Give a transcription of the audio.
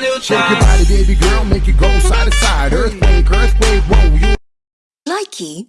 new Shake your body, baby girl, make it go side to side. Earthquake, earthquake, whoa, you Likey